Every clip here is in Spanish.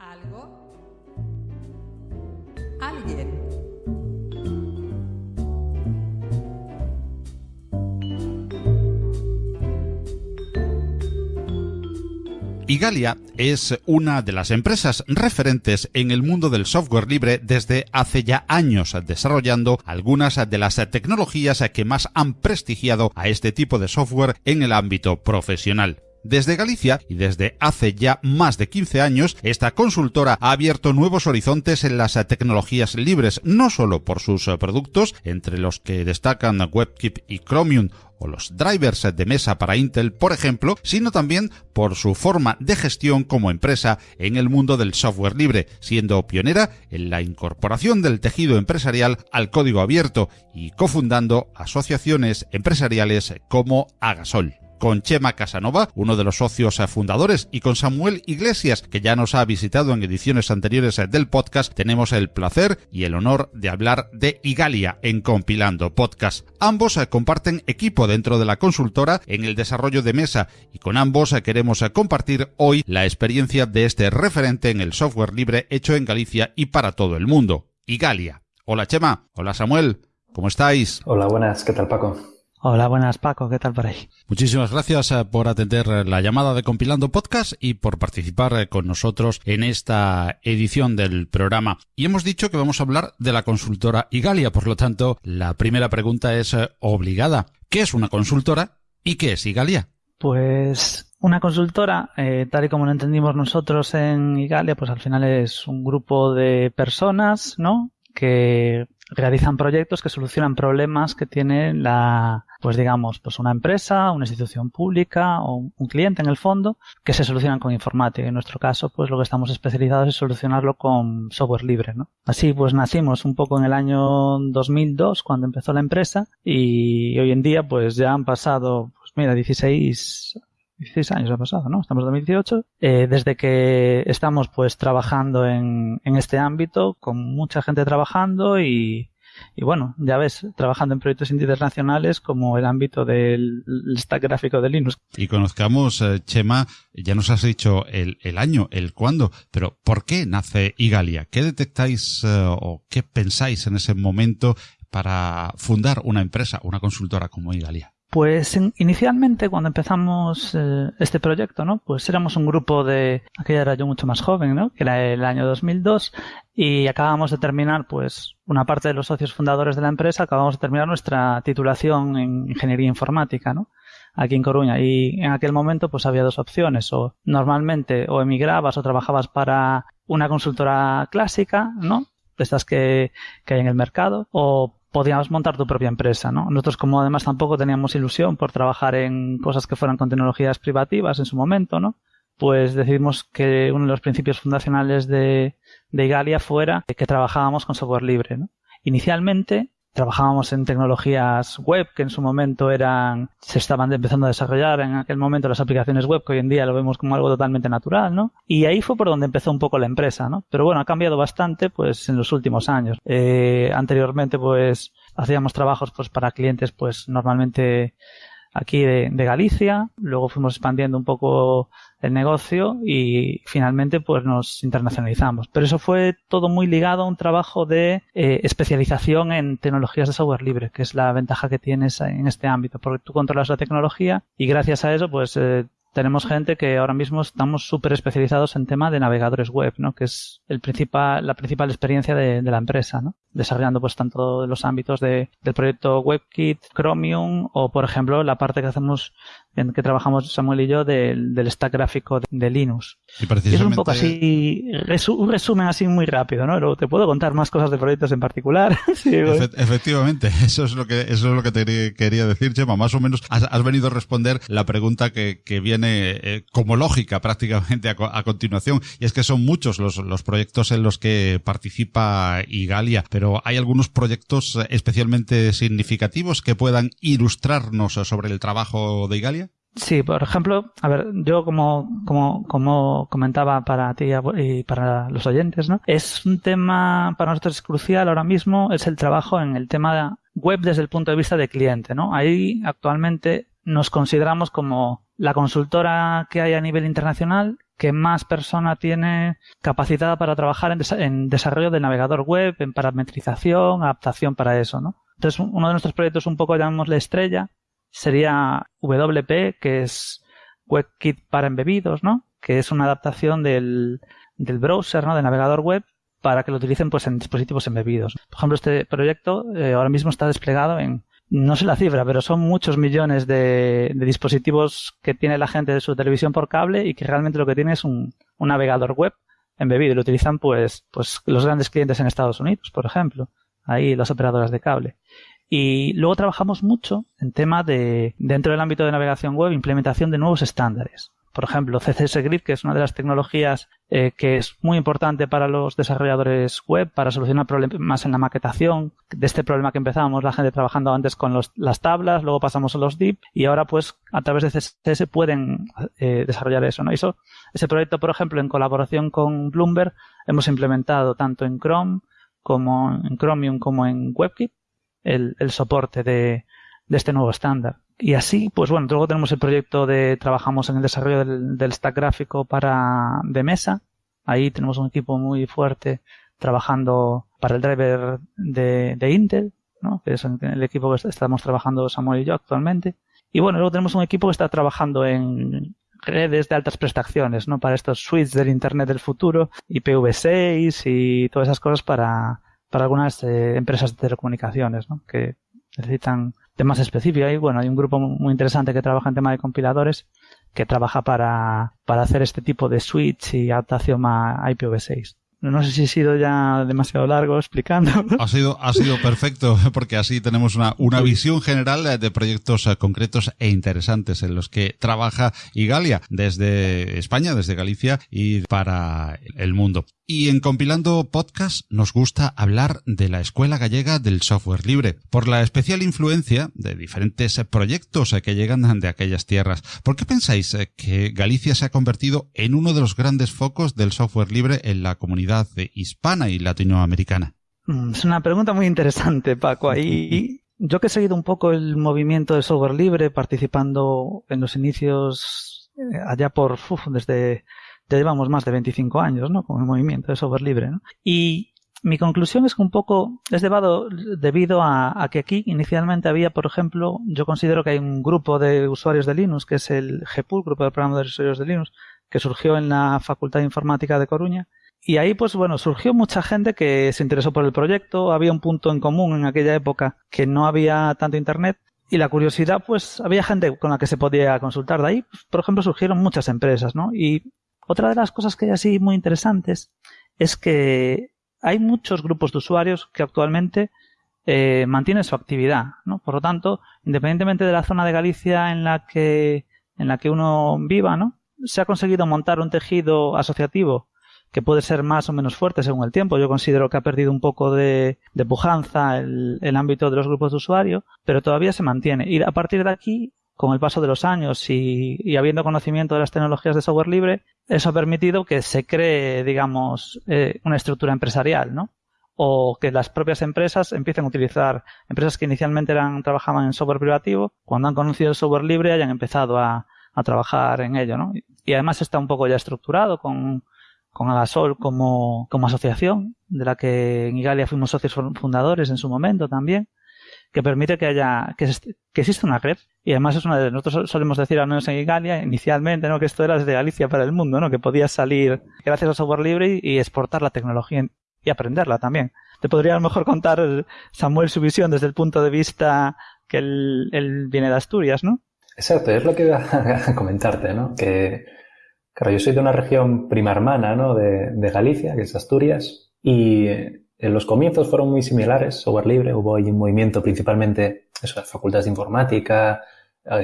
Algo. Alguien. Igalia es una de las empresas referentes en el mundo del software libre desde hace ya años, desarrollando algunas de las tecnologías que más han prestigiado a este tipo de software en el ámbito profesional. Desde Galicia y desde hace ya más de 15 años, esta consultora ha abierto nuevos horizontes en las tecnologías libres, no solo por sus productos, entre los que destacan WebKit y Chromium o los drivers de mesa para Intel, por ejemplo, sino también por su forma de gestión como empresa en el mundo del software libre, siendo pionera en la incorporación del tejido empresarial al código abierto y cofundando asociaciones empresariales como Agasol con Chema Casanova, uno de los socios fundadores, y con Samuel Iglesias, que ya nos ha visitado en ediciones anteriores del podcast, tenemos el placer y el honor de hablar de Igalia en Compilando Podcast. Ambos comparten equipo dentro de la consultora en el desarrollo de mesa y con ambos queremos compartir hoy la experiencia de este referente en el software libre hecho en Galicia y para todo el mundo. Igalia. Hola Chema. Hola Samuel. ¿Cómo estáis? Hola, buenas. ¿Qué tal Paco? Hola, buenas Paco, ¿qué tal por ahí? Muchísimas gracias eh, por atender eh, la llamada de Compilando Podcast y por participar eh, con nosotros en esta edición del programa. Y hemos dicho que vamos a hablar de la consultora Igalia, por lo tanto, la primera pregunta es obligada. ¿Qué es una consultora y qué es Igalia? Pues una consultora, tal y como lo entendimos nosotros en Igalia, pues al final es un grupo de personas, ¿no? Que realizan proyectos que solucionan problemas que tiene la, pues digamos, pues una empresa, una institución pública o un cliente en el fondo que se solucionan con informática. En nuestro caso, pues lo que estamos especializados es solucionarlo con software libre, ¿no? Así pues nacimos un poco en el año 2002 cuando empezó la empresa y hoy en día pues ya han pasado, pues mira, 16 16 años ha pasado, ¿no? Estamos en 2018. Eh, desde que estamos pues trabajando en, en este ámbito, con mucha gente trabajando y, y bueno, ya ves, trabajando en proyectos internacionales como el ámbito del stack gráfico de Linux. Y conozcamos, eh, Chema, ya nos has dicho el, el, año, el cuándo, pero ¿por qué nace Igalia? ¿Qué detectáis eh, o qué pensáis en ese momento para fundar una empresa, una consultora como Igalia? Pues inicialmente cuando empezamos eh, este proyecto, ¿no? Pues éramos un grupo de, aquella era yo mucho más joven, ¿no? Que era el año 2002 y acabamos de terminar, pues, una parte de los socios fundadores de la empresa, acabamos de terminar nuestra titulación en ingeniería informática, ¿no? Aquí en Coruña. Y en aquel momento, pues había dos opciones. O normalmente o emigrabas o trabajabas para una consultora clásica, ¿no? De estas que, que hay en el mercado, o podíamos montar tu propia empresa, ¿no? Nosotros como además tampoco teníamos ilusión por trabajar en cosas que fueran con tecnologías privativas en su momento, ¿no? Pues decidimos que uno de los principios fundacionales de, de Igalia fuera que trabajábamos con software libre, ¿no? Inicialmente trabajábamos en tecnologías web que en su momento eran se estaban empezando a desarrollar. En aquel momento las aplicaciones web que hoy en día lo vemos como algo totalmente natural no y ahí fue por donde empezó un poco la empresa no pero bueno ha cambiado bastante pues en los últimos años. Eh, anteriormente pues hacíamos trabajos pues para clientes pues normalmente aquí de, Galicia luego fuimos expandiendo un poco el negocio y finalmente pues nos internacionalizamos. Pero eso fue todo muy ligado a un trabajo de eh, especialización en tecnologías de software libre, que es la ventaja que tienes en este ámbito, porque tú controlas la tecnología y gracias a eso pues eh, tenemos gente que ahora mismo estamos súper especializados en tema de navegadores web, ¿no? Que es el principal, la principal experiencia de la empresa, ¿no? Desarrollando pues tanto los ámbitos de, del proyecto WebKit, Chromium o por ejemplo la parte que hacemos en que trabajamos Samuel y yo del, del stack gráfico de, de Linux. Y, precisamente... es un poco así, resu un resumen así muy rápido, ¿no? Pero te puedo contar más cosas de proyectos en particular. sí, Efe efectivamente, eso es lo que, eso es lo que te quería decir, Chema. Más o menos has, has venido a responder la pregunta que, que viene eh, como lógica prácticamente a, a, continuación. Y es que son muchos los, los proyectos en los que participa Igalia, pero hay algunos proyectos especialmente significativos que puedan ilustrarnos sobre el trabajo de Igalia. Sí, por ejemplo, a ver, yo como, como, comentaba para ti y para los oyentes, ¿no? Es un tema para nosotros crucial ahora mismo, es el trabajo en el tema web desde el punto de vista de cliente, ¿no? Ahí actualmente nos consideramos como la consultora que hay a nivel internacional que más persona tiene capacitada para trabajar en, desarrollo de navegador web, en parametrización, adaptación para eso, ¿no? Entonces, uno de nuestros proyectos, un poco llamémosle estrella, sería WP, que es WebKit para embebidos, ¿no? Que es una adaptación del, del browser, ¿no? Del navegador web para que lo utilicen pues en dispositivos embebidos. Por ejemplo, este proyecto eh, ahora mismo está desplegado en no sé la cifra, pero son muchos millones de, dispositivos que tiene la gente de su televisión por cable y que realmente lo que tiene es un, navegador web embebido lo utilizan pues, pues los grandes clientes en Estados Unidos, por ejemplo, ahí las operadoras de cable. Y luego trabajamos mucho en tema de, dentro del ámbito de navegación web, implementación de nuevos estándares por ejemplo, CSS Grid, que es una de las tecnologías eh, que es muy importante para los desarrolladores web, para solucionar problemas en la maquetación. De este problema que empezábamos, la gente trabajando antes con las tablas, luego pasamos a los div y ahora pues a través de CSS pueden eh, desarrollar eso. ¿no? Eso, ese proyecto, por ejemplo, en colaboración con Bloomberg, hemos implementado tanto en Chrome como en Chromium como en WebKit el, el soporte de, de este nuevo estándar. Y así, pues bueno, luego tenemos el proyecto de, trabajamos en el desarrollo del, stack gráfico para, de mesa. Ahí tenemos un equipo muy fuerte trabajando para el driver de, de Intel, ¿no? que es el equipo que estamos trabajando Samuel y yo actualmente. Y bueno, luego tenemos un equipo que está trabajando en redes de altas prestaciones, ¿no? Para estos suites del Internet del futuro, IPv6 y todas esas cosas para, para algunas eh, empresas de telecomunicaciones, ¿no? Que necesitan temas específicos. Y bueno, hay un grupo muy interesante que trabaja en tema de compiladores que trabaja para, para hacer este tipo de switch y adaptación a IPv6. No sé si he sido ya demasiado largo explicando. Ha sido, ha sido perfecto, porque así tenemos una, una visión general de proyectos eh, concretos e interesantes en los que trabaja Igalia desde España, desde Galicia y para el mundo. Y en Compilando Podcast nos gusta hablar de la Escuela Gallega del Software Libre, por la especial influencia de diferentes proyectos que llegan de aquellas tierras. ¿Por qué pensáis que Galicia se ha convertido en uno de los grandes focos del software libre en la comunidad hispana y latinoamericana? Mm, es una pregunta muy interesante, Paco. Ahí yo que he seguido un poco el movimiento de software libre, participando en los inicios eh, allá por desde ya llevamos más de 25 años, ¿no? Con el movimiento de software libre, ¿no? Y mi conclusión es que un poco es debido, debido a, que aquí inicialmente había, por ejemplo, yo considero que hay un grupo de usuarios de Linux, que es el GPUL, Grupo de Programadores de Usuarios de Linux, que surgió en la Facultad de Informática de Coruña. Y ahí, pues bueno, surgió mucha gente que se interesó por el proyecto. Había un punto en común en aquella época que no había tanto Internet. Y la curiosidad, pues había gente con la que se podía consultar. De ahí, por ejemplo, surgieron muchas empresas, ¿no? Y otra de las cosas que hay así muy interesantes es que hay muchos grupos de usuarios que actualmente eh, mantienen su actividad, ¿no? Por lo tanto, independientemente de la zona de Galicia en la que en la que uno viva, ¿no? Se ha conseguido montar un tejido asociativo que puede ser más o menos fuerte según el tiempo. Yo considero que ha perdido un poco de, pujanza el, el, ámbito de los grupos de usuario, pero todavía se mantiene. Y a partir de aquí con el paso de los años y, habiendo conocimiento de las tecnologías de software libre, eso ha permitido que se cree, digamos, eh, una estructura empresarial, ¿no? O que las propias empresas empiecen a utilizar, empresas que inicialmente eran, trabajaban en software privativo, cuando han conocido el software libre hayan empezado a, trabajar en ello, ¿no? Y además está un poco ya estructurado con, con Agasol como, como asociación, de la que en Igalia fuimos socios fundadores en su momento también que permite que haya, que, que una red. Y además es una de, nosotros solemos decir, al menos en Galia, inicialmente, ¿no? Que esto era desde Galicia para el mundo, ¿no? Que podías salir gracias al software libre y, exportar la tecnología y aprenderla también. Te podría a lo mejor contar, Samuel, su visión desde el punto de vista que él, viene de Asturias, ¿no? Exacto, es lo que iba a comentarte, ¿no? Que, claro, yo soy de una región prima hermana, ¿no? De, de Galicia, que es Asturias, y en los comienzos fueron muy similares, software libre, hubo ahí un movimiento principalmente, eso, facultades de informática,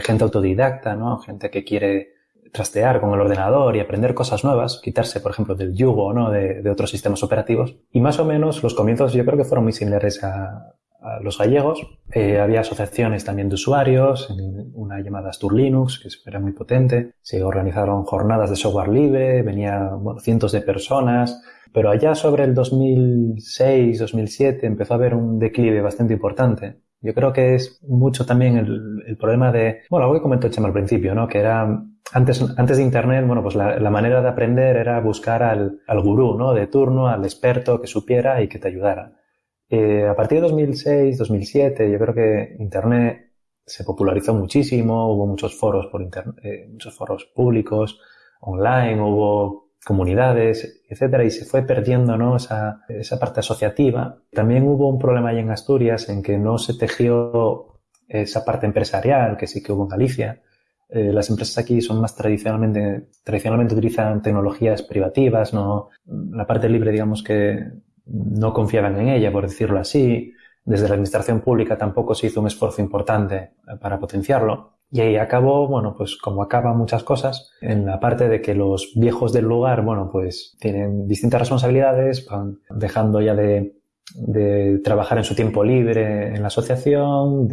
gente autodidacta, ¿no? Gente que quiere trastear con el ordenador y aprender cosas nuevas, quitarse, por ejemplo, del yugo, ¿no? De, otros sistemas operativos. Y más o menos los comienzos yo creo que fueron muy similares a, los gallegos. Eh, había asociaciones también de usuarios, una llamada Astur Linux, que era muy potente. Se organizaron jornadas de software libre, venían cientos de personas, pero allá sobre el 2006, 2007 empezó a haber un declive bastante importante. Yo creo que es mucho también el, problema de, bueno, algo que comentó Chema al principio, ¿no? Que era antes, antes de Internet, bueno, pues la, manera de aprender era buscar al, al gurú, ¿no? De turno, al experto que supiera y que te ayudara. Eh, a partir de 2006, 2007, yo creo que Internet se popularizó muchísimo, hubo muchos foros por internet, eh, muchos foros públicos, online, hubo comunidades, etcétera, y se fue perdiendo. Esa, parte asociativa. También hubo un problema ahí en Asturias en que no se tejió esa parte empresarial que sí que hubo en Galicia. Eh, las empresas aquí son más tradicionalmente, tradicionalmente utilizan tecnologías privativas, la parte libre, digamos que no confiaban en ella, por decirlo así. Desde la administración pública tampoco se hizo un esfuerzo importante para potenciarlo. Y ahí acabó, bueno, pues como acaban muchas cosas, en la parte de que los viejos del lugar, bueno, pues tienen distintas responsabilidades, van dejando ya de, de trabajar en su tiempo libre en la asociación,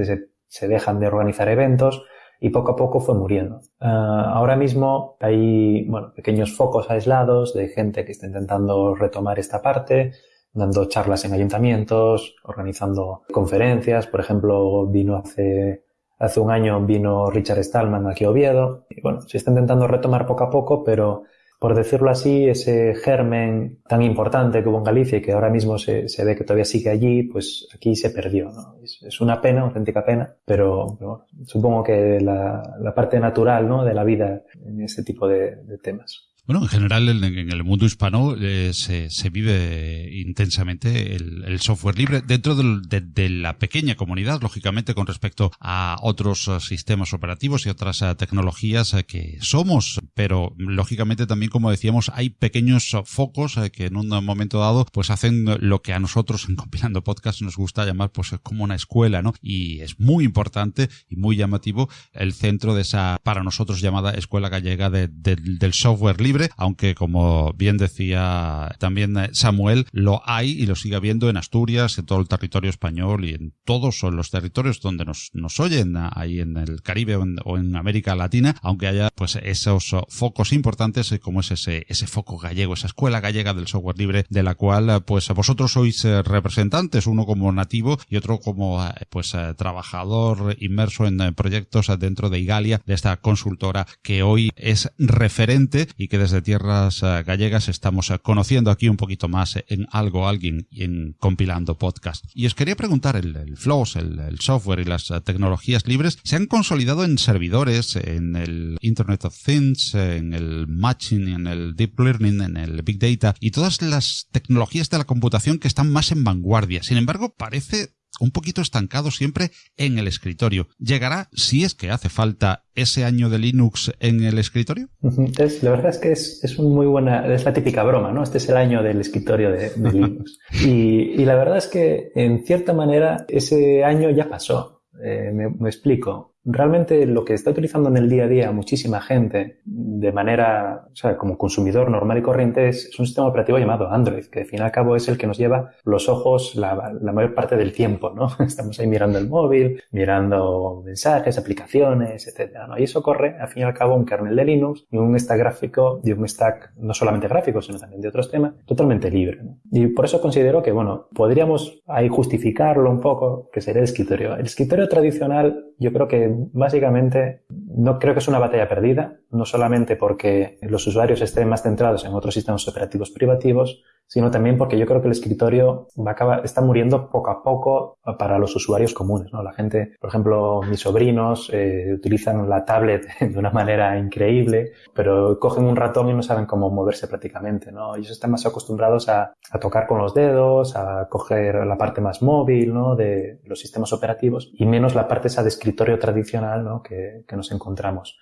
se dejan de organizar eventos y poco a poco fue muriendo. Ah, ahora mismo hay, bueno, pequeños focos aislados de gente que está intentando retomar esta parte, dando charlas en ayuntamientos, organizando conferencias. Por ejemplo, vino hace, hace un año vino Richard Stallman aquí a Oviedo. Y bueno, se está intentando retomar poco a poco, pero por decirlo así, ese germen tan importante que hubo en Galicia y que ahora mismo se, se ve que todavía sigue allí, pues aquí se perdió. ¿no? Es, una pena, auténtica pena, pero, supongo que la, la, parte natural ¿no? de la vida en ese tipo de temas. Bueno, en general en, el mundo hispano eh, se, se, vive intensamente el, software libre dentro de, la pequeña comunidad, lógicamente, con respecto a otros eh, sistemas operativos y otras eh, tecnologías que somos, pero lógicamente también, como decíamos, hay pequeños focos que en un momento dado pues hacen lo que a nosotros en compilando podcast nos gusta llamar pues como una escuela, ¿no? Y es muy importante y muy llamativo el centro de esa, para nosotros llamada Escuela Gallega del Software Libre aunque como bien decía también eh, Samuel, lo hay y lo sigue habiendo en Asturias, en todo el territorio español y en todos los territorios donde nos, nos oyen, ahí en el Caribe o en, América Latina, aunque haya pues esos focos importantes eh, como es ese, ese foco gallego, esa escuela gallega del software libre de la cual eh, pues vosotros sois representantes, uno como nativo y otro como pues trabajador inmerso en proyectos dentro de Igalia, de esta consultora que hoy es referente y que desde tierras eh, gallegas estamos eh, conociendo aquí un poquito más en algo alguien y en compilando podcast. Y os quería preguntar, el, el Flows, el, software y las eh, tecnologías libres se han consolidado en servidores, en el Internet of Things, en el Matching, en el Deep Learning, en el Big Data y todas las tecnologías de la computación que están más en vanguardia. Sin embargo, parece un poquito estancado siempre en el escritorio. ¿Llegará, si es que hace falta, ese año de Linux en el escritorio? la verdad es que es, es muy buena, es la típica broma, ¿no? Este es el año del escritorio de, Linux. y, y, la verdad es que, en cierta manera, ese año ya pasó. Eh, me explico realmente lo que está utilizando en el día a día muchísima gente de manera, o sea, como consumidor normal y corriente es, un sistema operativo llamado Android, que al fin y al cabo es el que nos lleva los ojos la, mayor parte del tiempo, ¿no? Estamos ahí mirando el móvil, mirando mensajes, aplicaciones, etcétera, ¿no? Y eso corre, al fin y al cabo, un kernel de Linux y un stack gráfico y un stack no solamente gráfico, sino también de otros temas, totalmente libre, Y por eso considero que, bueno, podríamos ahí justificarlo un poco, que sería el escritorio. El escritorio tradicional, yo creo que básicamente no creo que es una batalla perdida, no solamente porque los usuarios estén más centrados en otros sistemas operativos privativos, sino también porque yo creo que el escritorio va a acabar, está muriendo poco a poco para los usuarios comunes. ¿no? La gente, por ejemplo, mis sobrinos eh, utilizan la tablet de una manera increíble, pero cogen un ratón y no saben cómo moverse prácticamente. ¿no? Ellos están más acostumbrados a, a tocar con los dedos, a coger la parte más móvil ¿no? de los sistemas operativos y menos la parte esa de escritorio tradicional ¿no? que, que nos encontramos.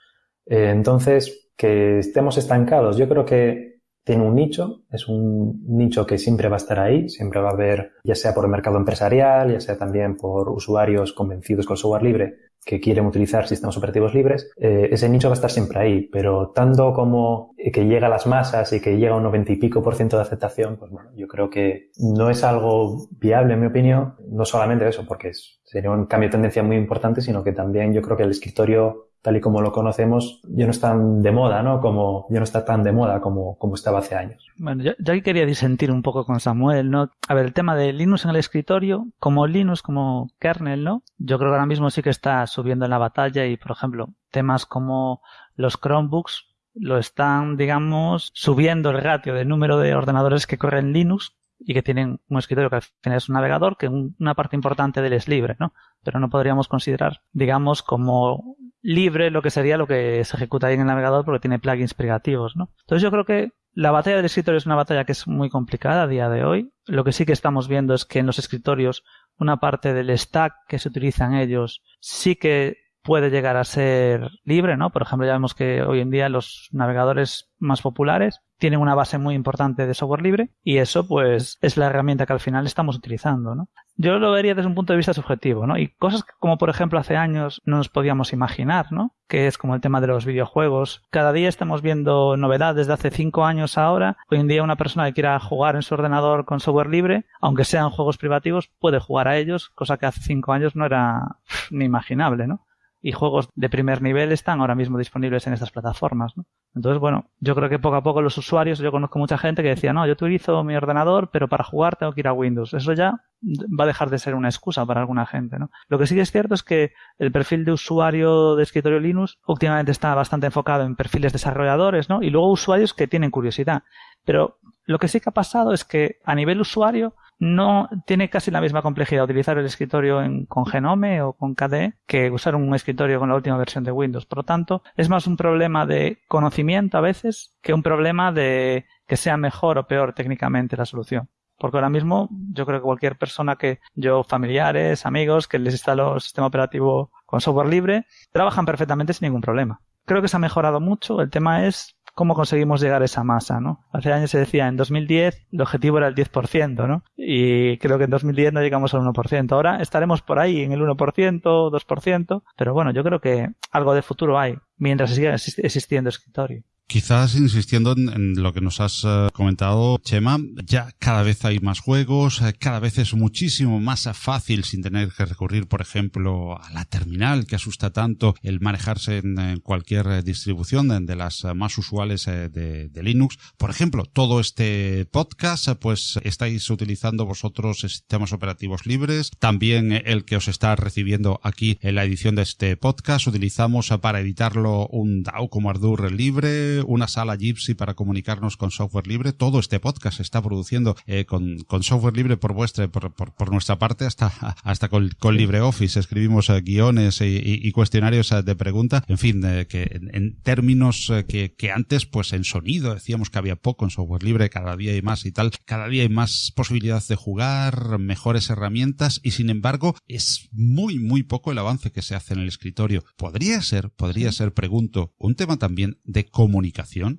Eh, entonces, que estemos estancados, yo creo que tiene un nicho, es un nicho que siempre va a estar ahí, siempre va a haber, ya sea por el mercado empresarial, ya sea también por usuarios convencidos con software libre que quieren utilizar sistemas operativos libres, eh, ese nicho va a estar siempre ahí, pero tanto como que llega a las masas y que llega a un noventa y pico por ciento de aceptación, pues bueno, yo creo que no es algo viable en mi opinión, no solamente eso, porque sería un cambio de tendencia muy importante, sino que también yo creo que el escritorio tal y como lo conocemos, ya no está de moda, ¿no? Como, ya no está tan de moda como, como estaba hace años. Bueno, yo, yo quería disentir un poco con Samuel, ¿no? A ver, el tema de Linux en el escritorio, como Linux, como kernel, ¿no? Yo creo que ahora mismo sí que está subiendo en la batalla y, por ejemplo, temas como los Chromebooks lo están, digamos, subiendo el ratio del número de ordenadores que corren Linux y que tienen un escritorio que al final es un navegador, que una parte importante de él es libre, ¿no? Pero no podríamos considerar, digamos, como libre lo que sería lo que se ejecuta ahí en el navegador porque tiene plugins privativos, ¿no? Entonces yo creo que la batalla del escritorio es una batalla que es muy complicada a día de hoy. Lo que sí que estamos viendo es que en los escritorios una parte del stack que se utiliza en ellos sí que puede llegar a ser libre, ¿no? Por ejemplo, ya vemos que hoy en día los navegadores más populares tienen una base muy importante de software libre y eso pues es la herramienta que al final estamos utilizando, ¿no? Yo lo vería desde un punto de vista subjetivo, ¿no? Y cosas como por ejemplo hace años no nos podíamos imaginar, ¿no? Que es como el tema de los videojuegos. Cada día estamos viendo novedades de hace cinco años ahora. Hoy en día una persona que quiera jugar en su ordenador con software libre, aunque sean juegos privativos, puede jugar a ellos, cosa que hace cinco años no era ni imaginable, ¿no? Y juegos de primer nivel están ahora mismo disponibles en estas plataformas. Entonces, bueno, yo creo que poco a poco los usuarios, yo conozco mucha gente que decía, no, yo utilizo mi ordenador, pero para jugar tengo que ir a Windows. Eso ya va a dejar de ser una excusa para alguna gente. Lo que sí que es cierto es que el perfil de usuario de escritorio Linux últimamente está bastante enfocado en perfiles desarrolladores ¿no? y luego usuarios que tienen curiosidad. Pero lo que sí que ha pasado es que a nivel usuario no tiene casi la misma complejidad utilizar el escritorio con Genome o con KDE que usar un escritorio con la última versión de Windows. Por lo tanto, es más un problema de conocimiento a veces que un problema de que sea mejor o peor técnicamente la solución. Porque ahora mismo yo creo que cualquier persona que yo, familiares, amigos, que les instalo el sistema operativo con software libre, trabajan perfectamente sin ningún problema. Creo que se ha mejorado mucho. El tema es cómo conseguimos llegar a esa masa, ¿no? Hace años se decía, en 2010 el objetivo era el 10%, ¿no? Y creo que en 2010 no llegamos al 1%. Ahora estaremos por ahí en el 1%, 2%, pero bueno, yo creo que algo de futuro hay mientras siga existiendo escritorio. Quizás insistiendo en, lo que nos has eh, comentado, Chema, ya cada vez hay más juegos, eh, cada vez es muchísimo más fácil sin tener que recurrir, por ejemplo, a la terminal que asusta tanto el manejarse en, cualquier eh, distribución de, las más usuales de, Linux. Por ejemplo, todo este podcast, pues estáis utilizando vosotros sistemas operativos libres. También el que os está recibiendo aquí en la edición de este podcast, utilizamos para editarlo un DAO como Ardour libre una sala Gypsy para comunicarnos con software libre. Todo este podcast se está produciendo eh, con, software libre por vuestra, por, por, nuestra parte, hasta, hasta con, con LibreOffice. Escribimos eh, guiones y, cuestionarios eh, de pregunta. En fin, que en, términos que, que antes, pues en sonido decíamos que había poco en software libre, cada día hay más y tal. Cada día hay más posibilidades de jugar, mejores herramientas y sin embargo es muy, muy poco el avance que se hace en el escritorio. Podría ser, podría ser, pregunto, un tema también de comunicación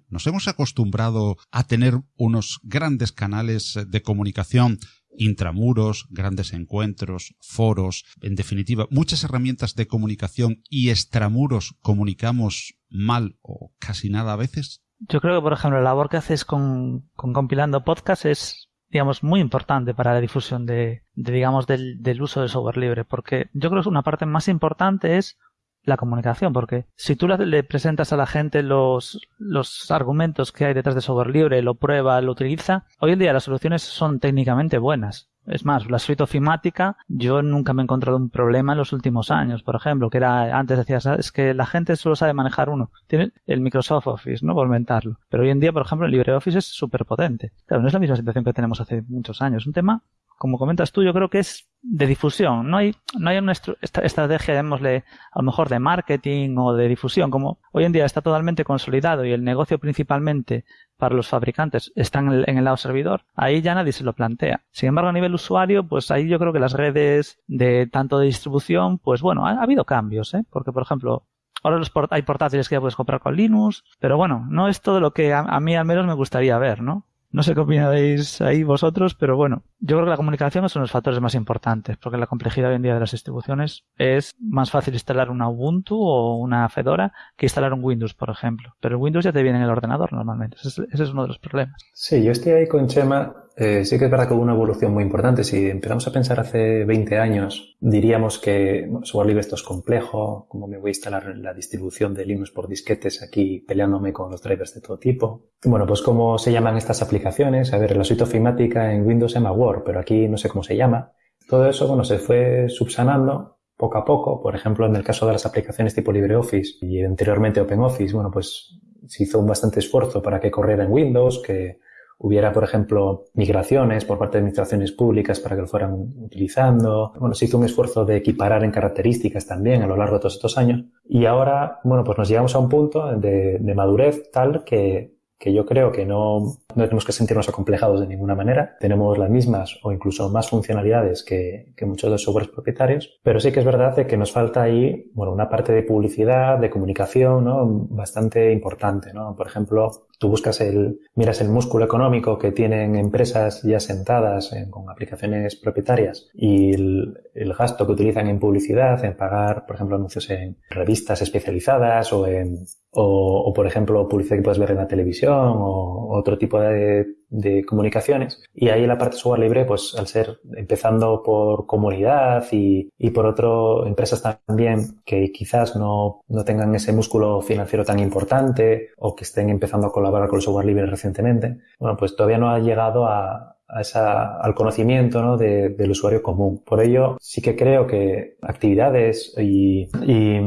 nos hemos acostumbrado a tener unos grandes canales de comunicación intramuros, grandes encuentros, foros, en definitiva, muchas herramientas de comunicación y extramuros comunicamos mal o casi nada a veces? Yo creo que, por ejemplo, la labor que haces con, compilando podcast es, digamos, muy importante para la difusión de, digamos, del, del, uso del software libre, porque yo creo que una parte más importante es la comunicación, porque si tú le presentas a la gente los, los argumentos que hay detrás de software libre, lo prueba, lo utiliza, hoy en día las soluciones son técnicamente buenas. Es más, la suite ofimática, yo nunca me he encontrado un problema en los últimos años, por ejemplo, que era, antes decías, es que la gente solo sabe manejar uno. Tiene el Microsoft Office, ¿no? Por inventarlo. Pero hoy en día, por ejemplo, el LibreOffice es súper potente. Claro, no es la misma situación que tenemos hace muchos años. Un tema como comentas tú, yo creo que es de difusión. No hay, no hay una estrategia, llamémosle, a lo mejor de marketing o de difusión. Como hoy en día está totalmente consolidado y el negocio principalmente para los fabricantes está en el, lado servidor, ahí ya nadie se lo plantea. Sin embargo, a nivel usuario, pues ahí yo creo que las redes de tanto de distribución, pues bueno, ha, habido cambios, ¿eh? Porque, por ejemplo, Ahora los hay portátiles que ya puedes comprar con Linux, pero bueno, no es todo lo que a, a, mí al menos me gustaría ver, ¿no? No sé qué opináis ahí vosotros, pero bueno, yo creo que la comunicación es uno de los factores más importantes, porque la complejidad hoy en día de las distribuciones es más fácil instalar una Ubuntu o una Fedora que instalar un Windows, por ejemplo. Pero el Windows ya te viene en el ordenador normalmente. Ese es, uno de los problemas. Sí, yo estoy ahí con Chema. Eh, sí que es verdad que hubo una evolución muy importante. Si empezamos a pensar hace 20 años, diríamos que bueno, software libre esto es complejo, cómo me voy a instalar la distribución de Linux por disquetes aquí peleándome con los drivers de todo tipo. Bueno, pues cómo se llaman estas aplicaciones. A ver, la suite ofimática en Windows se llama Word, pero aquí no sé cómo se llama. Todo eso, bueno, se fue subsanando poco a poco. Por ejemplo, en el caso de las aplicaciones tipo LibreOffice y anteriormente OpenOffice, bueno, pues se hizo un bastante esfuerzo para que corriera en Windows, que hubiera, por ejemplo, migraciones por parte de administraciones públicas para que lo fueran utilizando. Bueno, se hizo un esfuerzo de equiparar en características también a lo largo de todos estos años. Y ahora, bueno, pues nos llegamos a un punto de, de madurez tal que que yo creo que no, no tenemos que sentirnos acomplejados de ninguna manera. Tenemos las mismas o incluso más funcionalidades que, que muchos de los softwares propietarios, pero sí que es verdad de que nos falta ahí, bueno, una parte de publicidad, de comunicación, ¿no? Bastante importante, ¿no? Por ejemplo, tú buscas el, miras el músculo económico que tienen empresas ya sentadas con aplicaciones propietarias y el, el, gasto que utilizan en publicidad, en pagar, por ejemplo, anuncios en revistas especializadas o en, o, o por ejemplo, publicidad que puedes ver en la televisión o otro tipo de, de comunicaciones. Y ahí la parte de software libre, pues al ser empezando por comunidad y, y por otro, empresas también que quizás no, no tengan ese músculo financiero tan importante o que estén empezando a colaborar con el software libre recientemente, bueno, pues todavía no ha llegado a, a esa, al conocimiento ¿no? de, del usuario común. Por ello, sí que creo que actividades y, y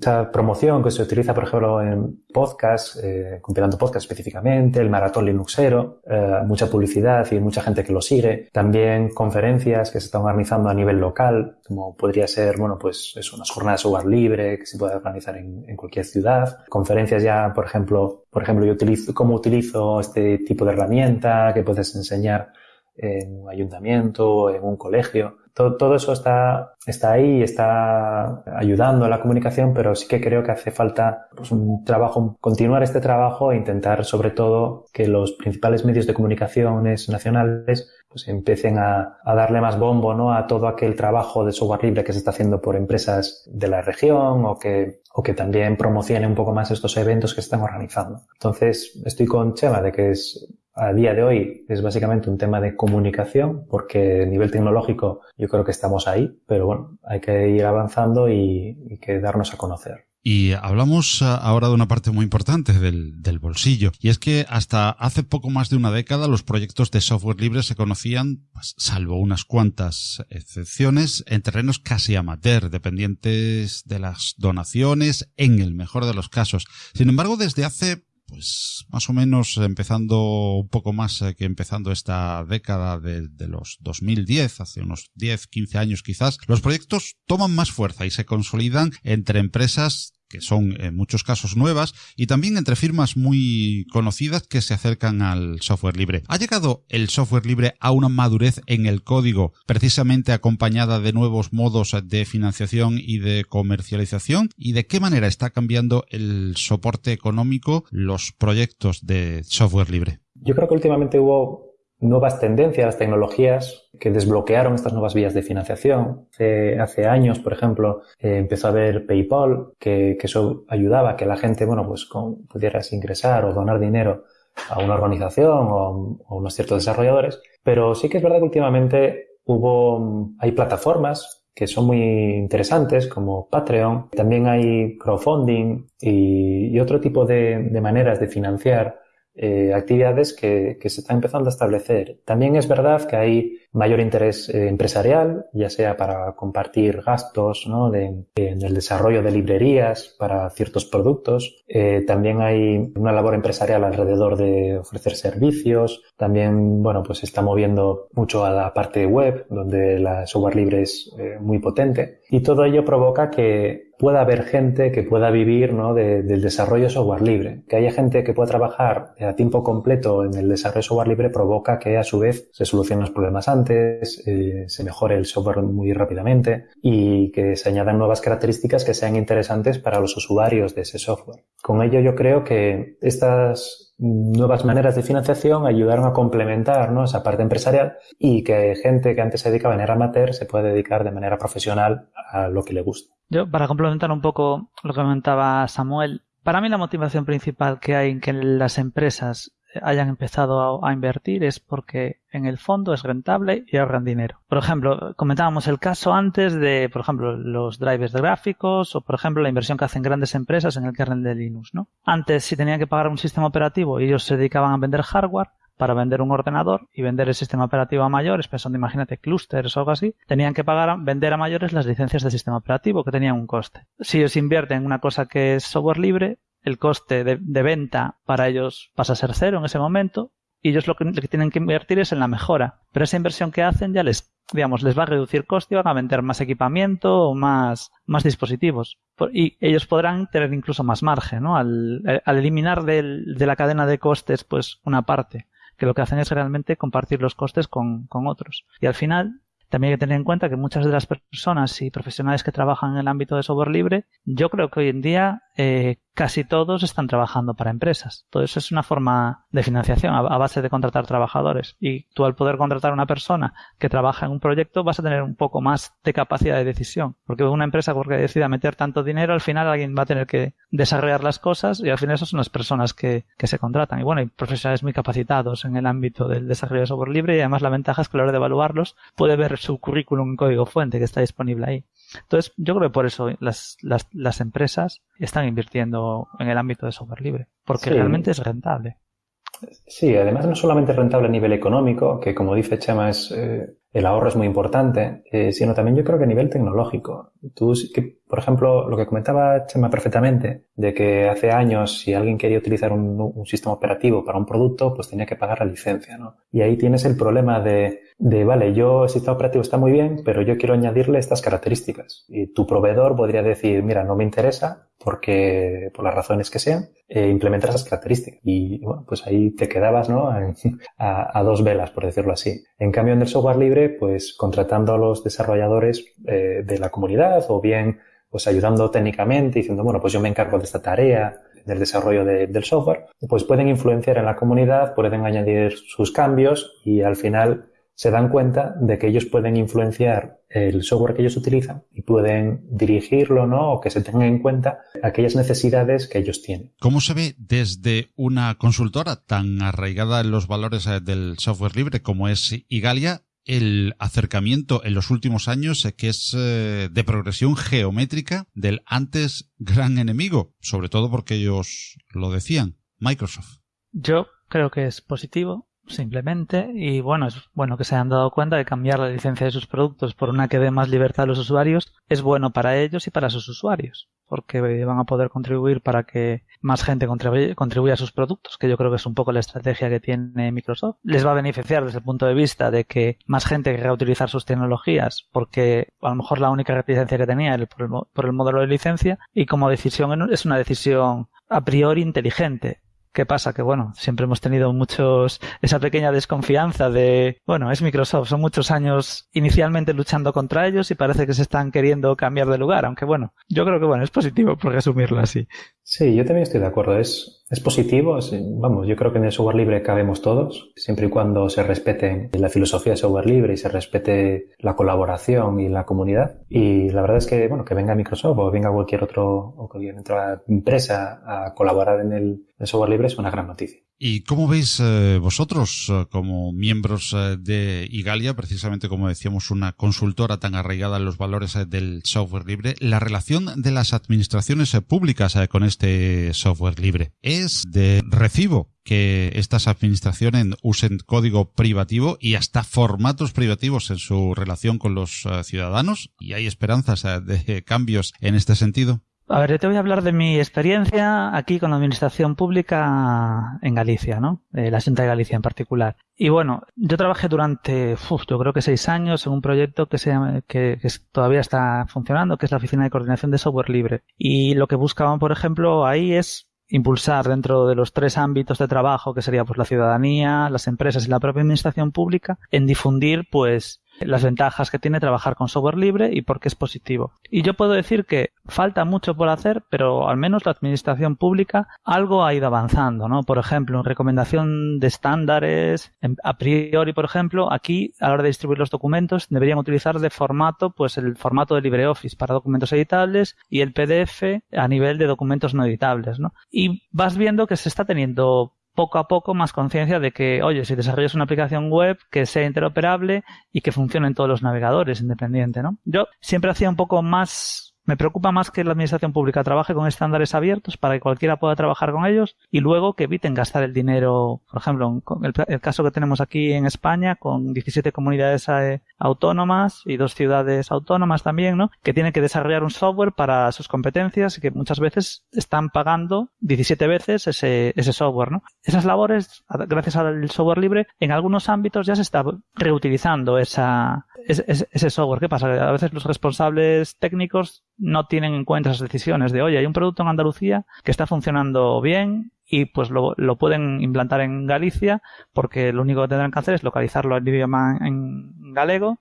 esa promoción que se utiliza, por ejemplo, en podcast, eh, compilando podcast específicamente, el maratón Linuxero, eh, mucha publicidad y mucha gente que lo sigue. También conferencias que se están organizando a nivel local, como podría ser, bueno, pues es unas jornadas software libre que se puede organizar en, en cualquier ciudad. Conferencias ya, por ejemplo, por ejemplo, yo utilizo, cómo utilizo este tipo de herramienta que puedes enseñar en un ayuntamiento, en un colegio. Todo, todo eso está, está ahí, está ayudando a la comunicación, pero sí que creo que hace falta pues, un trabajo, continuar este trabajo e intentar sobre todo que los principales medios de comunicaciones nacionales pues empiecen a, a, darle más bombo ¿no? a todo aquel trabajo de software libre que se está haciendo por empresas de la región o que, o que también promocione un poco más estos eventos que se están organizando. Entonces, estoy con Chema de que es a día de hoy es básicamente un tema de comunicación, porque a nivel tecnológico yo creo que estamos ahí, pero bueno, hay que ir avanzando y, que darnos a conocer. Y hablamos ah, ahora de una parte muy importante del, del, bolsillo, y es que hasta hace poco más de una década los proyectos de software libre se conocían, pues, salvo unas cuantas excepciones, en terrenos casi amateur, dependientes de las donaciones, en el mejor de los casos. Sin embargo, desde hace pues más o menos empezando un poco más que empezando esta década de, de, los 2010, hace unos 10, 15 años quizás, los proyectos toman más fuerza y se consolidan entre empresas que son en muchos casos nuevas, y también entre firmas muy conocidas que se acercan al software libre. ¿Ha llegado el software libre a una madurez en el código precisamente acompañada de nuevos modos de financiación y de comercialización? ¿Y de qué manera está cambiando el soporte económico los proyectos de software libre? Yo creo que últimamente hubo nuevas tendencias, las tecnologías que desbloquearon estas nuevas vías de financiación. Hace, hace años, por ejemplo, eh, empezó a haber PayPal, que, que, eso ayudaba a que la gente, bueno, pues con, pudieras ingresar o donar dinero a una organización o, a unos ciertos desarrolladores. Pero sí que es verdad que últimamente hubo, hay plataformas que son muy interesantes como Patreon. También hay crowdfunding y, y otro tipo de, de maneras de financiar eh, actividades que, que, se están empezando a establecer. También es verdad que hay mayor interés eh, empresarial, ya sea para compartir gastos ¿no? de, en el desarrollo de librerías para ciertos productos. Eh, también hay una labor empresarial alrededor de ofrecer servicios. También, bueno, pues se está moviendo mucho a la parte web, donde la software libre es eh, muy potente. Y todo ello provoca que pueda haber gente que pueda vivir ¿no? de, del desarrollo de software libre. Que haya gente que pueda trabajar a tiempo completo en el desarrollo de software libre provoca que a su vez se solucionen los problemas antes, eh, se mejore el software muy rápidamente y que se añadan nuevas características que sean interesantes para los usuarios de ese software. Con ello yo creo que estas nuevas maneras de financiación ayudaron a complementar ¿no? esa parte empresarial y que gente que antes se dedicaba de manera amateur se puede dedicar de manera profesional a lo que le gusta. Yo, para complementar un poco lo que comentaba Samuel, para mí la motivación principal que hay en que las empresas hayan empezado a, invertir es porque en el fondo es rentable y ahorran dinero. Por ejemplo, comentábamos el caso antes de, por ejemplo, los drivers de gráficos o, por ejemplo, la inversión que hacen grandes empresas en el kernel de Linux, ¿no? Antes, si tenían que pagar un sistema operativo y ellos se dedicaban a vender hardware, para vender un ordenador y vender el sistema operativo a mayores, pensando, imagínate, clusters o algo así, tenían que pagar, vender a mayores las licencias del sistema operativo que tenían un coste. Si ellos invierten en una cosa que es software libre, el coste de, venta para ellos pasa a ser cero en ese momento y ellos lo que, tienen que invertir es en la mejora. Pero esa inversión que hacen ya les, digamos, les va a reducir coste y van a vender más equipamiento o más, más dispositivos. Y ellos podrán tener incluso más margen, ¿no? Al, al eliminar del, de la cadena de costes, pues, una parte. Que lo que hacen es realmente compartir los costes con, con otros. Y al final, también hay que tener en cuenta que muchas de las personas y profesionales que trabajan en el ámbito de software libre, yo creo que hoy en día eh, casi todos están trabajando para empresas. Todo eso es una forma de financiación a, base de contratar trabajadores. Y tú al poder contratar a una persona que trabaja en un proyecto vas a tener un poco más de capacidad de decisión. Porque una empresa porque decida meter tanto dinero, al final alguien va a tener que desarrollar las cosas y al final esas son las personas que, que se contratan. Y bueno, hay profesionales muy capacitados en el ámbito del desarrollo de software libre y además la ventaja es que a la hora de evaluarlos puede ver su currículum en código fuente que está disponible ahí. Entonces, yo creo que por eso las, las, las empresas están invirtiendo en el ámbito de software libre, porque realmente es rentable. Sí, además no solamente es rentable a nivel económico, que como dice Chema, es, eh, el ahorro es muy importante, eh, sino también yo creo que a nivel tecnológico. Tú, que, por ejemplo, lo que comentaba Chema perfectamente, de que hace años si alguien quería utilizar un, sistema operativo para un producto, pues tenía que pagar la licencia, ¿no? Y ahí tienes el problema de, de, vale, yo el sistema operativo está muy bien, pero yo quiero añadirle estas características. Y tu proveedor podría decir, mira, no me interesa porque, por las razones que sean, eh, implementar esas características. Y bueno, pues ahí te quedabas, ¿no? a, a, dos velas, por decirlo así. En cambio, en el software libre, pues contratando a los desarrolladores eh, de la comunidad o bien pues ayudando técnicamente, diciendo, bueno, pues yo me encargo de esta tarea del desarrollo de, del software, pues pueden influenciar en la comunidad, pueden añadir sus cambios y al final se dan cuenta de que ellos pueden influenciar el software que ellos utilizan y pueden dirigirlo, ¿no? O que se tengan en cuenta aquellas necesidades que ellos tienen. ¿Cómo se ve desde una consultora tan arraigada en los valores eh, del software libre como es Igalia el acercamiento en los últimos años eh, que es eh, de progresión geométrica del antes gran enemigo, sobre todo porque ellos lo decían, Microsoft. Yo creo que es positivo simplemente y bueno es bueno que se hayan dado cuenta de cambiar la licencia de sus productos por una que dé más libertad a los usuarios es bueno para ellos y para sus usuarios porque van a poder contribuir para que más gente contribuya, a sus productos, que yo creo que es un poco la estrategia que tiene Microsoft. Les va a beneficiar desde el punto de vista de que más gente querrá utilizar sus tecnologías, porque a lo mejor la única reticencia que tenía era por el, por el modelo de licencia, y como decisión es una decisión a priori inteligente. ¿Qué pasa? Que bueno, siempre hemos tenido muchos, esa pequeña desconfianza de, bueno, es Microsoft, son muchos años inicialmente luchando contra ellos y parece que se están queriendo cambiar de lugar, aunque bueno, yo creo que bueno, es positivo por resumirlo así. Sí, yo también estoy de acuerdo. Es, es positivo. vamos, yo creo que en el software libre cabemos todos, siempre y cuando se respete la filosofía de software libre y se respete la colaboración y la comunidad. Y la verdad es que, bueno, que venga Microsoft o venga cualquier otro, o cualquier otra empresa a colaborar en el, el software libre es una gran noticia. ¿Y cómo veis eh, vosotros, eh, como miembros eh, de Igalia, precisamente como decíamos, una consultora tan arraigada en los valores del software libre, la relación de las administraciones públicas con este software libre? ¿Es de recibo que estas administraciones usen código privativo y hasta formatos privativos en su relación con los ciudadanos? ¿Y hay esperanzas de cambios en este sentido? A ver, yo te voy a hablar de mi experiencia aquí con la administración pública en Galicia, ¿no? Eh, la Junta de Galicia en particular. Y bueno, yo trabajé durante, uf, yo creo que seis años en un proyecto que se que, que, todavía está funcionando, que es la Oficina de Coordinación de Software Libre. Y lo que buscaban, por ejemplo, ahí es impulsar dentro de los tres ámbitos de trabajo, que sería pues la ciudadanía, las empresas y la propia administración pública, en difundir pues las ventajas que tiene trabajar con software libre y por qué es positivo. Y yo puedo decir que falta mucho por hacer, pero al menos la administración pública algo ha ido avanzando, ¿no? Por ejemplo, en recomendación de estándares, a priori, por ejemplo, aquí a la hora de distribuir los documentos deberían utilizar de formato, pues el formato de LibreOffice para documentos editables y el PDF a nivel de documentos no editables, ¿no? Y vas viendo que se está teniendo poco a poco más conciencia de que, oye, si desarrollas una aplicación web que sea interoperable y que funcione en todos los navegadores independiente, ¿no? Yo siempre hacía un poco más Me preocupa más que la administración pública trabaje con estándares abiertos para que cualquiera pueda trabajar con ellos y luego que eviten gastar el dinero, por ejemplo, el, el caso que tenemos aquí en España con 17 comunidades eh, autónomas y dos ciudades autónomas también, ¿no? Que tienen que desarrollar un software para sus competencias y que muchas veces están pagando 17 veces ese, ese software, ¿no? Esas labores, gracias al software libre, en algunos ámbitos ya se está reutilizando esa, ese, software. ¿Qué pasa? A veces los responsables técnicos no tienen en cuenta esas decisiones de, oye, hay un producto en Andalucía que está funcionando bien y pues lo, lo pueden implantar en Galicia porque lo único que tendrán que hacer es localizarlo en idioma en galego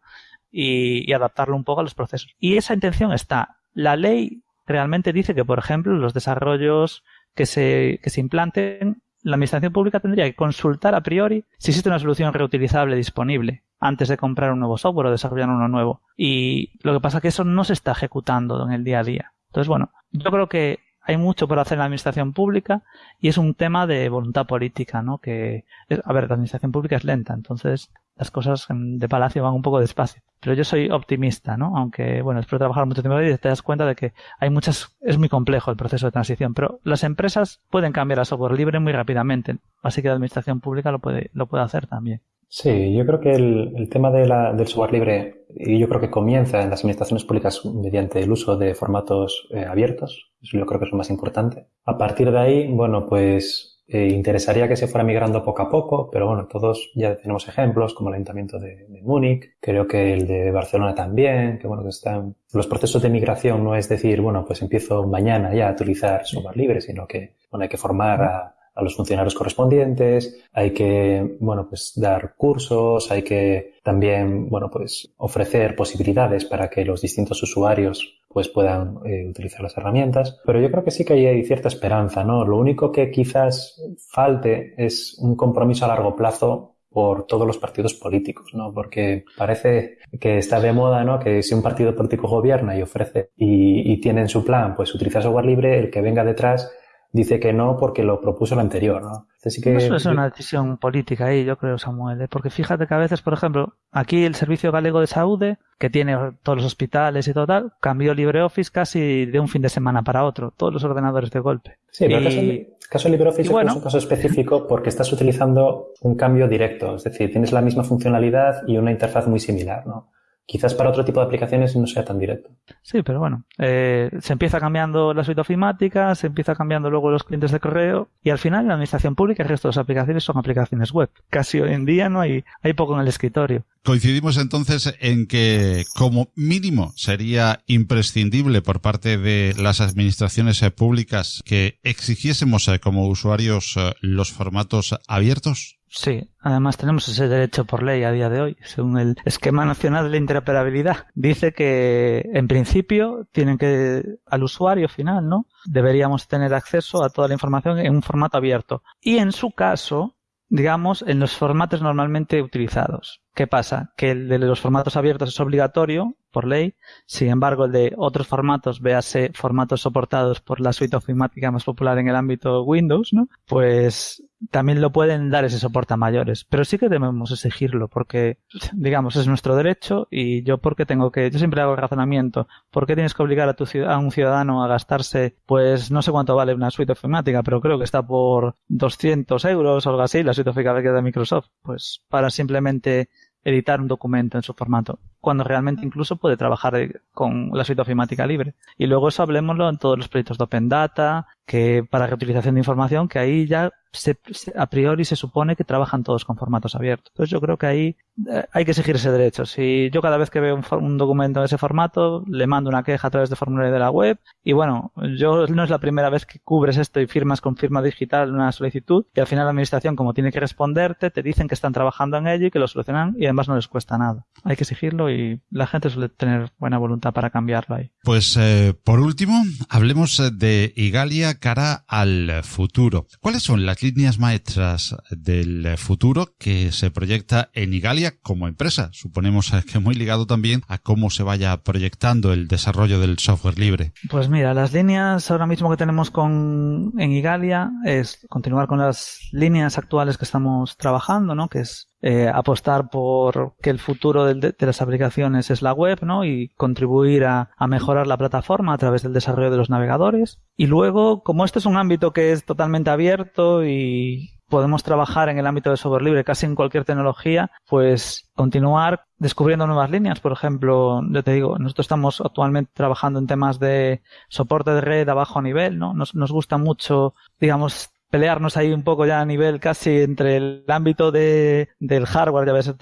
y, y adaptarlo un poco a los procesos. Y esa intención está. La ley realmente dice que, por ejemplo, los desarrollos que se, que se implanten la administración pública tendría que consultar a priori si existe una solución reutilizable disponible antes de comprar un nuevo software o desarrollar uno nuevo. Y lo que pasa es que eso no se está ejecutando en el día a día. Entonces, bueno, yo creo que hay mucho por hacer en la administración pública y es un tema de voluntad política, ¿no? Que, a ver, la administración pública es lenta, entonces las cosas de palacio van un poco despacio. Pero yo soy optimista, ¿no? Aunque, bueno, después de trabajar mucho tiempo y te das cuenta de que hay muchas, es muy complejo el proceso de transición, pero las empresas pueden cambiar a software libre muy rápidamente, así que la administración pública lo puede, lo puede hacer también. Sí, yo creo que el, tema del software libre, y yo creo que comienza en las administraciones públicas mediante el uso de formatos eh, abiertos, eso yo creo que es lo más importante. A partir de ahí, bueno, pues eh, interesaría que se fuera migrando poco a poco, pero bueno, todos ya tenemos ejemplos como el Ayuntamiento de, de Múnich, creo que el de Barcelona también, que bueno, que están... Los procesos de migración no es decir, bueno, pues empiezo mañana ya a utilizar software libre, sino que, bueno, hay que formar a a los funcionarios correspondientes, hay que, bueno, pues dar cursos, hay que también, bueno, pues ofrecer posibilidades para que los distintos usuarios pues puedan eh, utilizar las herramientas. Pero yo creo que sí que hay cierta esperanza, ¿no? Lo único que quizás falte es un compromiso a largo plazo por todos los partidos políticos, ¿no? Porque parece que está de moda, ¿no? Que si un partido político gobierna y ofrece y, tiene en su plan, pues utilizar software libre, el que venga detrás dice que no porque lo propuso el anterior, ¿no? que... Eso es una decisión política ahí, yo creo, Samuel, ¿eh? porque fíjate que a veces, por ejemplo, aquí el Servicio Galego de Salud, que tiene todos los hospitales y todo tal, cambió LibreOffice casi de un fin de semana para otro, todos los ordenadores de golpe. Sí, pero el caso, de LibreOffice es un caso específico porque estás utilizando un cambio directo, es decir, tienes la misma funcionalidad y una interfaz muy similar, ¿no? Quizás para otro tipo de aplicaciones no sea tan directo. Sí, pero bueno, eh, se empieza cambiando la suite ofimática, se empieza cambiando luego los clientes de correo y al final la administración pública y el resto de las aplicaciones son aplicaciones web. Casi hoy en día no hay, hay poco en el escritorio. Coincidimos entonces en que como mínimo sería imprescindible por parte de las administraciones públicas que exigiésemos eh, como usuarios eh, los formatos abiertos. Sí, además tenemos ese derecho por ley a día de hoy, según el esquema nacional de interoperabilidad. Dice que en principio tienen que, al usuario final, ¿no? Deberíamos tener acceso a toda la información en un formato abierto. Y en su caso, digamos, en los formatos normalmente utilizados. ¿Qué pasa? Que el de los formatos abiertos es obligatorio por ley, sin embargo el de otros formatos, véase formatos soportados por la suite ofimática más popular en el ámbito Windows, ¿no? Pues también lo pueden dar ese soporte a mayores, pero sí que debemos exigirlo porque, digamos, es nuestro derecho y yo porque tengo que, yo siempre hago el razonamiento, ¿por qué tienes que obligar a, tu, a un ciudadano a gastarse, pues no sé cuánto vale una suite ofimática, pero creo que está por 200 euros o algo así, la suite ofimática de Microsoft, pues para simplemente editar un documento en su formato, cuando realmente incluso puede trabajar con la suite ofimática libre. Y luego eso hablemoslo en todos los proyectos de Open Data, que para reutilización de información, que ahí ya se, a priori se supone que trabajan todos con formatos abiertos. Entonces yo creo que ahí eh, hay que exigir ese derecho. Si yo cada vez que veo un, un, documento en ese formato, le mando una queja a través de formulario de la web y bueno, yo no es la primera vez que cubres esto y firmas con firma digital una solicitud y al final la administración como tiene que responderte, te dicen que están trabajando en ello y que lo solucionan y además no les cuesta nada. Hay que exigirlo y la gente suele tener buena voluntad para cambiarlo ahí. Pues eh, por último, hablemos de Igalia cara al futuro. ¿Cuáles son las líneas maestras del futuro que se proyecta en Igalia como empresa? Suponemos que muy ligado también a cómo se vaya proyectando el desarrollo del software libre. Pues mira, las líneas ahora mismo que tenemos con en Igalia es continuar con las líneas actuales que estamos trabajando, ¿no? Que es eh, apostar por que el futuro de, las aplicaciones es la web, ¿no? Y contribuir a, mejorar la plataforma a través del desarrollo de los navegadores. Y luego, como este es un ámbito que es totalmente abierto y podemos trabajar en el ámbito de software libre casi en cualquier tecnología, pues continuar descubriendo nuevas líneas. Por ejemplo, yo te digo, nosotros estamos actualmente trabajando en temas de soporte de red a bajo nivel, ¿no? Nos gusta mucho, digamos, pelearnos ahí un poco ya a nivel casi entre el ámbito de, del hardware, ya ves,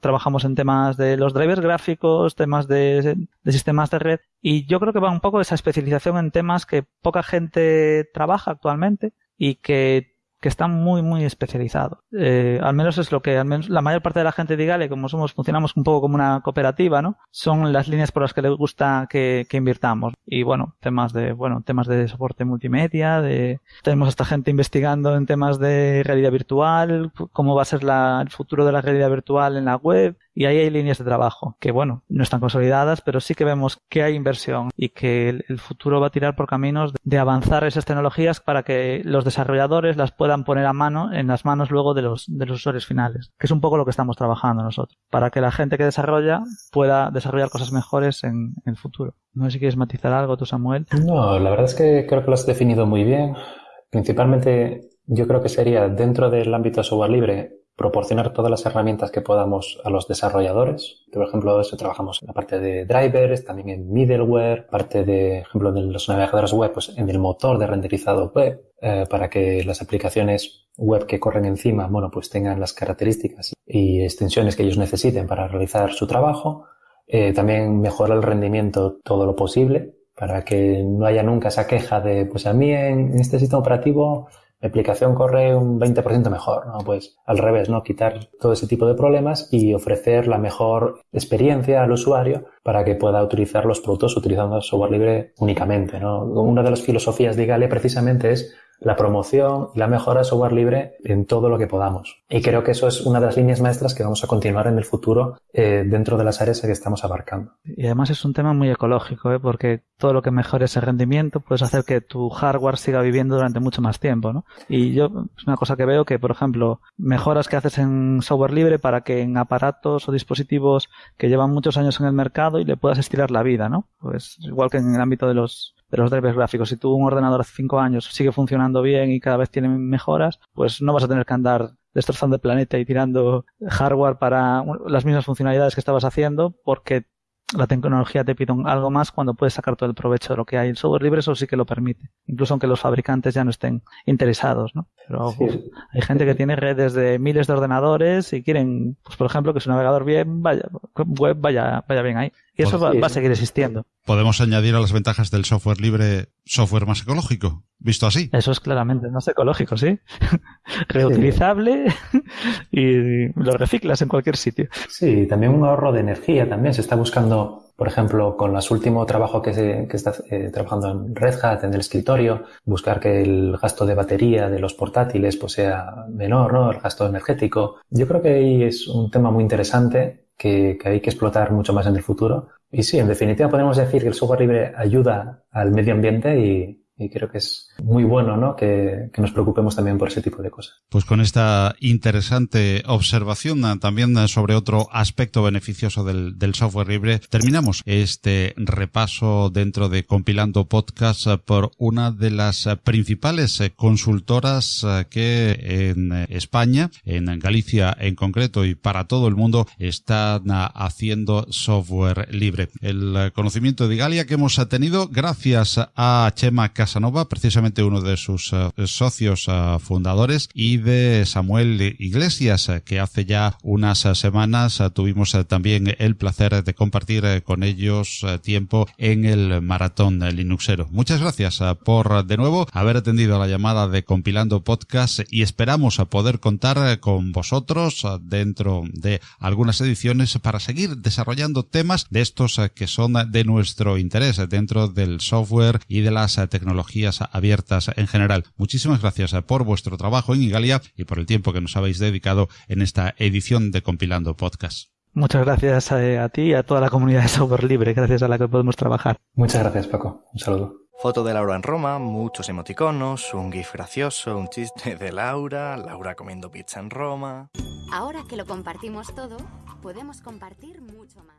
trabajamos en temas de los drivers gráficos, temas de, de, sistemas de red, y yo creo que va un poco esa especialización en temas que poca gente trabaja actualmente y que que está muy, muy especializado. Eh, al menos es lo que, al menos la mayor parte de la gente de Igale, como somos, funcionamos un poco como una cooperativa, ¿no? Son las líneas por las que les gusta que, que invirtamos. Y bueno, temas de, bueno, temas de soporte multimedia, de, tenemos a esta gente investigando en temas de realidad virtual, cómo va a ser la, el futuro de la realidad virtual en la web, y ahí hay líneas de trabajo que, bueno, no están consolidadas, pero sí que vemos que hay inversión y que el, futuro va a tirar por caminos de avanzar esas tecnologías para que los desarrolladores las puedan poner a mano en las manos luego de los, de los usuarios finales, que es un poco lo que estamos trabajando nosotros, para que la gente que desarrolla pueda desarrollar cosas mejores en, en el futuro. No sé si quieres matizar algo tú, Samuel. No, la verdad es que creo que lo has definido muy bien. Principalmente yo creo que sería dentro del ámbito software libre proporcionar todas las herramientas que podamos a los desarrolladores. Por ejemplo, eso trabajamos en la parte de drivers, también en middleware, parte de, ejemplo, de los navegadores web, pues en el motor de renderizado web, eh, para que las aplicaciones web que corren encima, bueno, pues tengan las características y extensiones que ellos necesiten para realizar su trabajo. Eh, también mejorar el rendimiento todo lo posible para que no haya nunca esa queja de, pues a mí en este sistema operativo mi aplicación corre un 20% mejor, ¿no? Pues al revés, ¿no? Quitar todo ese tipo de problemas y ofrecer la mejor experiencia al usuario para que pueda utilizar los productos utilizando software libre únicamente, ¿no? Una de las filosofías de Igalia precisamente es la promoción y la mejora de software libre en todo lo que podamos. Y creo que eso es una de las líneas maestras que vamos a continuar en el futuro eh, dentro de las áreas que estamos abarcando. Y además es un tema muy ecológico, ¿eh? porque todo lo que mejore ese rendimiento puedes hacer que tu hardware siga viviendo durante mucho más tiempo. ¿no? Y yo es una cosa que veo que, por ejemplo, mejoras que haces en software libre para que en aparatos o dispositivos que llevan muchos años en el mercado y le puedas estirar la vida, ¿no? Pues igual que en el ámbito de los de los drivers gráficos. Si tú un ordenador hace cinco años sigue funcionando bien y cada vez tiene mejoras, pues no vas a tener que andar destrozando el planeta y tirando hardware para las mismas funcionalidades que estabas haciendo porque la tecnología te pide algo más cuando puedes sacar todo el provecho de lo que hay. El software libre eso sí que lo permite, incluso aunque los fabricantes ya no estén interesados, ¿no? Pero hay gente que tiene redes de miles de ordenadores y quieren, pues por ejemplo, que su navegador bien vaya, web vaya, vaya bien ahí. Y eso pues va, a seguir existiendo. Podemos añadir a las ventajas del software libre software más ecológico, visto así. Eso es claramente más ecológico, sí. Reutilizable y lo reciclas en cualquier sitio. Sí, también un ahorro de energía también. Se está buscando, por ejemplo, con los últimos trabajos que, se, que está eh, trabajando en Red Hat, en el escritorio, buscar que el gasto de batería de los portátiles pues sea menor, ¿no? El gasto energético. Yo creo que ahí es un tema muy interesante que, hay que explotar mucho más en el futuro. Y sí, en definitiva podemos decir que el software libre ayuda al medio ambiente y, y creo que es muy bueno ¿no? Que, que, nos preocupemos también por ese tipo de cosas. Pues con esta interesante observación ah, también ah, sobre otro aspecto beneficioso del, del software libre, terminamos este repaso dentro de Compilando Podcast ah, por una de las principales eh, consultoras que en España, en Galicia en concreto y para todo el mundo están haciendo software libre. El conocimiento de Galia que hemos tenido gracias a Chema Casanova, precisamente uno de sus eh, socios eh, fundadores, y de Samuel Iglesias, eh, que hace ya unas semanas tuvimos también el placer de compartir con ellos tiempo en el maratón Linuxero. Muchas gracias por de nuevo haber atendido la llamada de Compilando Podcast y esperamos poder contar con vosotros dentro de algunas ediciones para seguir desarrollando temas de estos que son de nuestro interés dentro del software y de las tecnologías tecnologías abiertas en general. Muchísimas gracias por vuestro trabajo en Igalia y por el tiempo que nos habéis dedicado en esta edición de Compilando Podcast. Muchas gracias a, ti y a toda la comunidad de software libre, gracias a la que podemos trabajar. Muchas gracias, Paco. Un saludo. Foto de Laura en Roma, muchos emoticonos, un gif gracioso, un chiste de Laura, Laura comiendo pizza en Roma. Ahora que lo compartimos todo, podemos compartir mucho más.